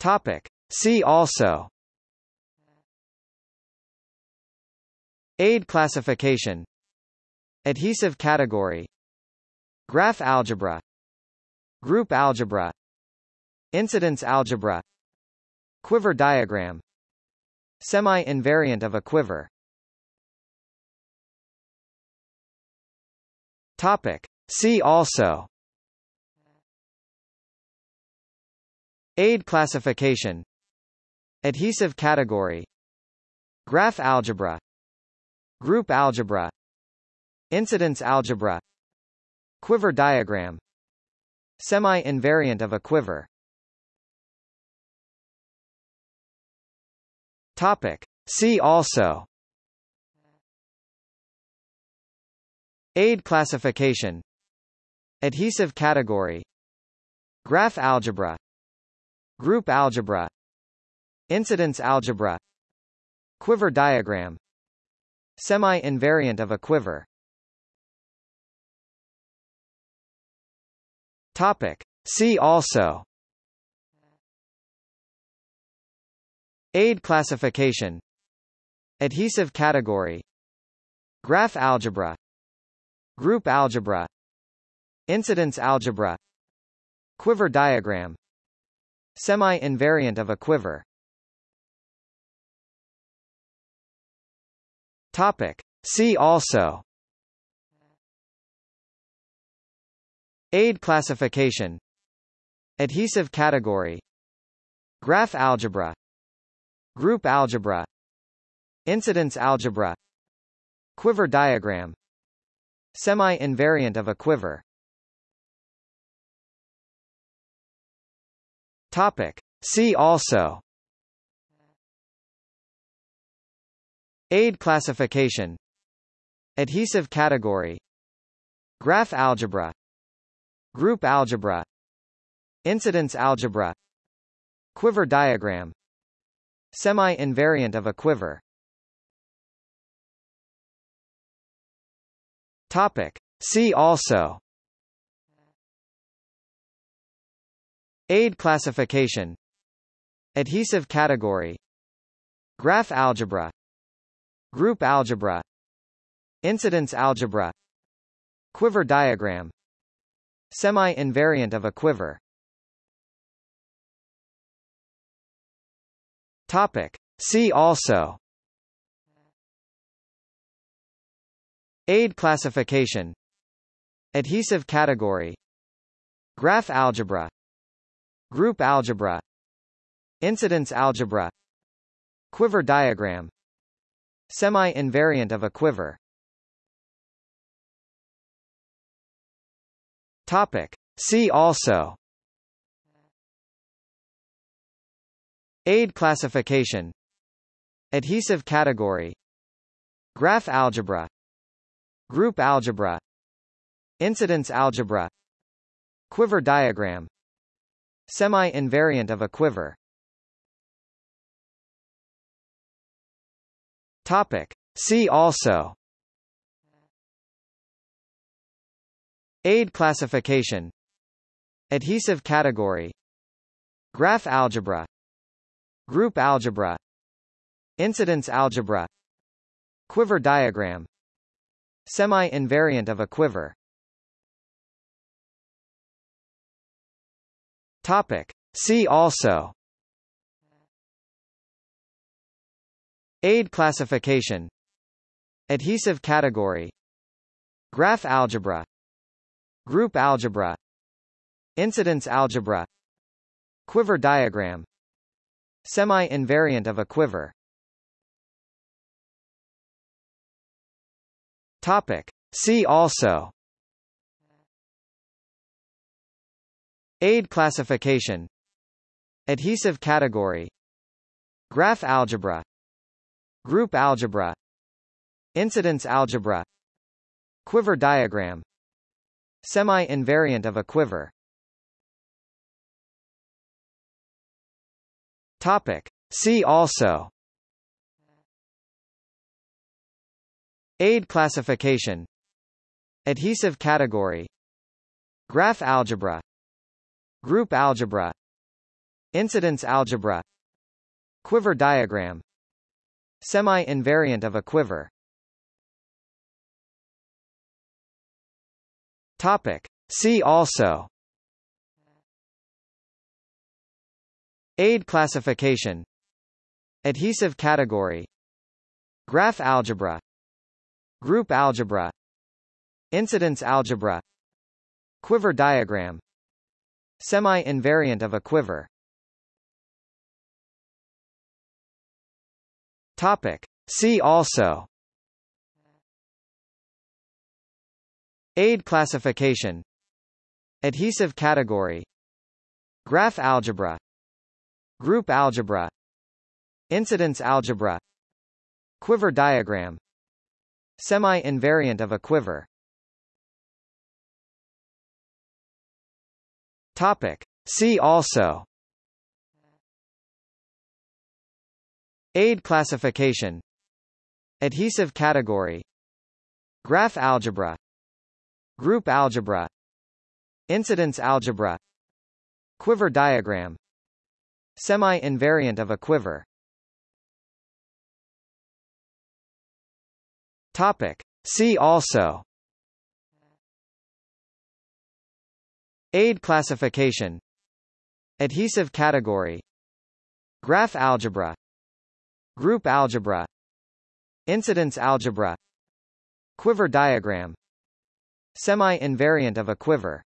Topic. See also. ADE classification. Adhesive category. Graph algebra. Group algebra. Incidence algebra. Quiver diagram. Semi-invariant of a quiver. Topic. See also ADE classification. Adhesive category. Graph algebra. Group algebra. Incidence algebra. Quiver diagram. Semi-invariant of a quiver. Topic. See also. ADE classification. Adhesive category. Graph algebra Group algebra Incidence algebra Quiver diagram Semi-invariant of a quiver. Topic. See also. ADE classification. Adhesive category. Graph algebra. Group algebra. Incidence algebra. Quiver diagram Semi-invariant of a quiver. Topic. See also. ADE classification. Adhesive category. Graph algebra. Group algebra. Incidence algebra. Quiver diagram. Semi-invariant of a quiver Topic. See also. ADE classification. Adhesive category. Graph algebra. Group algebra. Incidence algebra. Quiver diagram. Semi-invariant of a quiver. Topic. See also ADE classification. Adhesive category. Graph algebra. Group algebra. Incidence algebra. Quiver diagram. Semi-invariant of a quiver. Topic. See also. ADE classification. Adhesive category. Graph algebra Group algebra. Incidence algebra. Quiver diagram. Semi-invariant of a quiver. Topic. See also. ADE classification. Adhesive category. Graph algebra. Group algebra. Incidence algebra. Quiver diagram Semi-invariant of a quiver. Topic. See also. ADE classification. Adhesive category. Graph algebra. Group algebra. Incidence algebra. Quiver diagram. Semi-invariant of a quiver Topic. See also. ADE classification. Adhesive category. Graph algebra. Group algebra. Incidence algebra. Quiver diagram. Semi-invariant of a quiver. Topic. See also ADE classification. Adhesive category. Graph algebra. Group algebra. Incidence algebra. Quiver diagram. Semi-invariant of a quiver. Topic. See also. ADE classification. Adhesive category. Graph algebra Group algebra. Incidence algebra. Quiver diagram. Semi-invariant of a quiver. Topic. See also. ADE classification. Adhesive category. Graph algebra. Group algebra. Incidence algebra. Quiver diagram Semi-invariant of a quiver. Topic. See also. ADE classification. Adhesive category. Graph algebra. Group algebra. Incidence algebra. Quiver diagram. Semi-invariant of a quiver Topic. See also. ADE classification. Adhesive category. Graph algebra. Group algebra. Incidence algebra. Quiver diagram. Semi-invariant of a quiver. Topic. See also ADE classification. Adhesive category. Graph algebra. Group algebra. Incidence algebra. Quiver diagram. Semi-invariant of a quiver.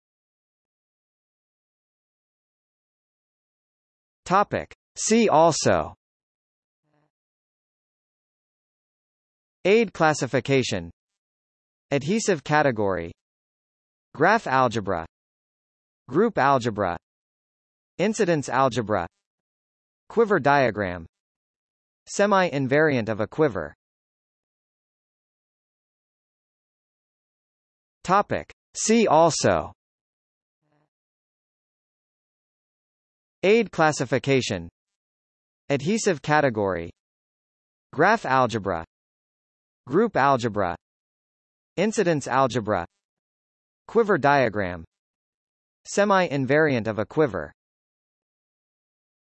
Topic. See also. ADE classification. Adhesive category. Graph algebra Group algebra. Incidence algebra. Quiver diagram. Semi-invariant of a quiver. Topic. See also. ADE classification. Adhesive category. Graph algebra. Group algebra. Incidence algebra. Quiver diagram Semi-invariant of a quiver